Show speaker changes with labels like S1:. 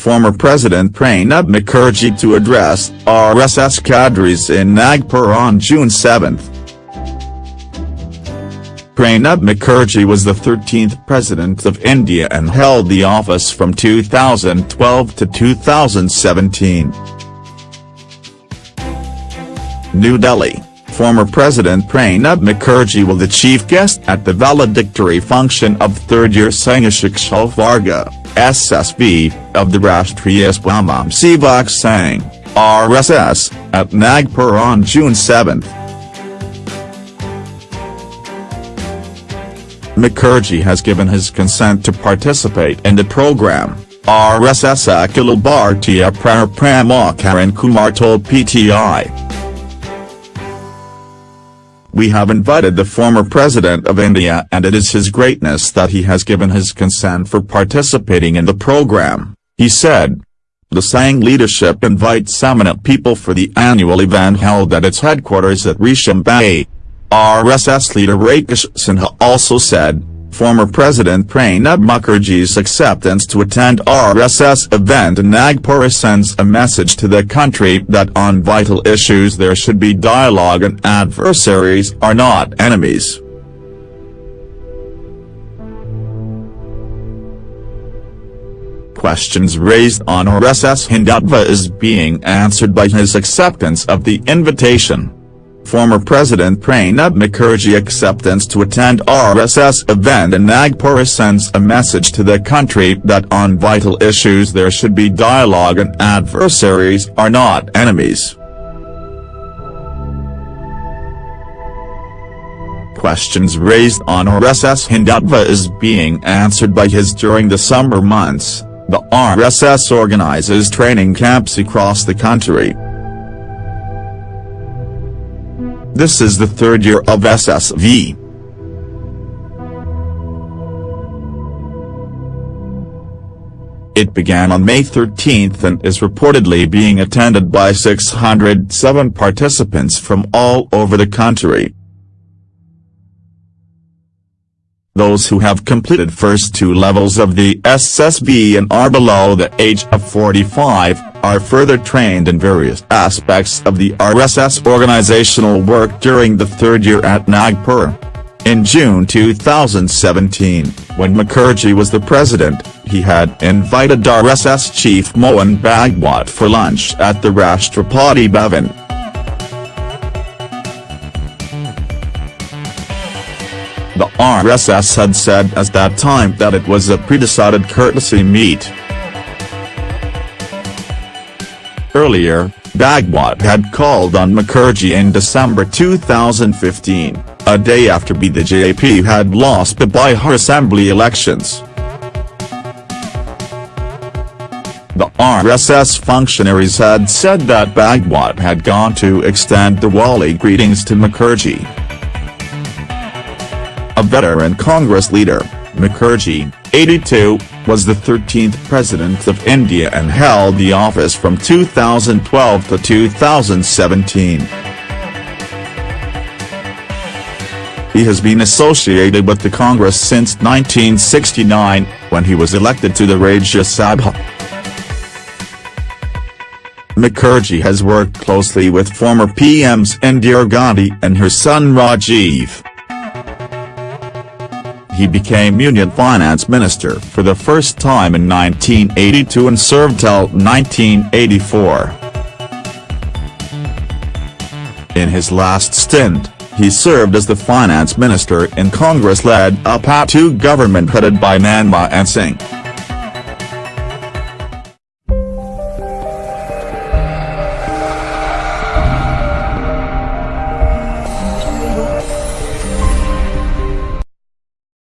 S1: former President Pranab Mukherjee to address RSS cadres in Nagpur on June 7. Pranab Mukherjee was the 13th President of India and held the office from 2012 to 2017. New Delhi, former President Pranab Mukherjee will be the chief guest at the valedictory function of third-year Sangha Shiksha Varga, SSV, of the Rashtriya Swayamsevak Sangh, RSS, at Nagpur on June 7. Mukherjee has given his consent to participate in the program, RSS Akhil Bhartiya Prarama Karan Kumar told PTI. We have invited the former President of India and it is his greatness that he has given his consent for participating in the program, he said. The Sangh leadership invites eminent people for the annual event held at its headquarters at Resham Bagh. RSS leader Rakesh Sinha also said, former President Pranab Mukherjee's acceptance to attend RSS event in Nagpur sends a message to the country that on vital issues there should be dialogue and adversaries are not enemies. Questions raised on RSS Hindutva is being answered by his acceptance of the invitation. Former President Pranab Mukherjee acceptance to attend RSS event in Nagpur sends a message to the country that on vital issues there should be dialogue and adversaries are not enemies. Questions raised on RSS Hindutva is being answered by his during the summer months, the RSS organizes training camps across the country. This is the third year of SSV. It began on May 13 and is reportedly being attended by 607 participants from all over the country. Those who have completed first two levels of the SSV and are below the age of 45, are further trained in various aspects of the RSS organizational work during the third year at Nagpur. In June 2017, when Mukherjee was the president, he had invited RSS chief Mohan Bhagwat for lunch at the Rashtrapati Bhavan. The RSS had said at that time that it was a pre-decided courtesy meet. Earlier, Bhagwat had called on Mukherjee in December 2015, a day after BJP had lost the Bihar Assembly elections. The RSS functionaries had said that Bhagwat had gone to extend Diwali greetings to Mukherjee. A veteran Congress leader, Mukherjee, 82, was the 13th President of India and held the office from 2012 to 2017. He has been associated with the Congress since 1969, when he was elected to the Rajya Sabha. Mukherjee has worked closely with former PMs Indira Gandhi and her son Rajiv he became Union Finance Minister for the first time in 1982 and served till 1984. In his last stint, he served as the finance minister in Congress-led UPA II government headed by Manmohan Singh.